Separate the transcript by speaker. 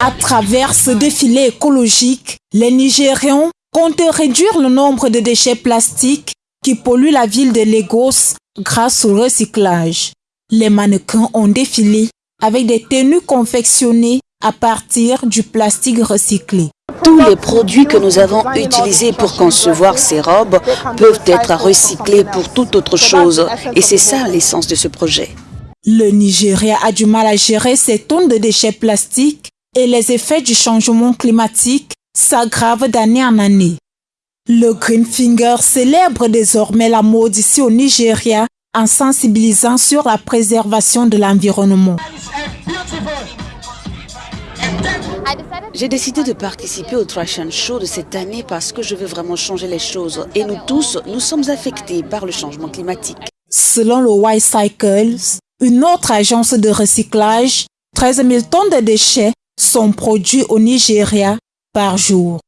Speaker 1: À travers ce défilé écologique, les Nigérians comptent réduire le nombre de déchets plastiques qui polluent la ville de Lagos grâce au recyclage. Les mannequins ont défilé avec des tenues confectionnées à partir du plastique recyclé.
Speaker 2: Tous les produits que nous avons utilisés pour concevoir ces robes peuvent être recyclés pour toute autre chose. Et c'est ça l'essence de ce projet.
Speaker 1: Le Nigeria a du mal à gérer ses tonnes de déchets plastiques et les effets du changement climatique s'aggravent d'année en année. Le Green Finger célèbre désormais la mode ici au Nigeria en sensibilisant sur la préservation de l'environnement.
Speaker 2: J'ai décidé de participer au Trash and Show de cette année parce que je veux vraiment changer les choses. Et nous tous, nous sommes affectés par le changement climatique.
Speaker 1: Selon le White Cycles, une autre agence de recyclage, 13 000 tonnes de déchets sont produits au Nigeria par jour.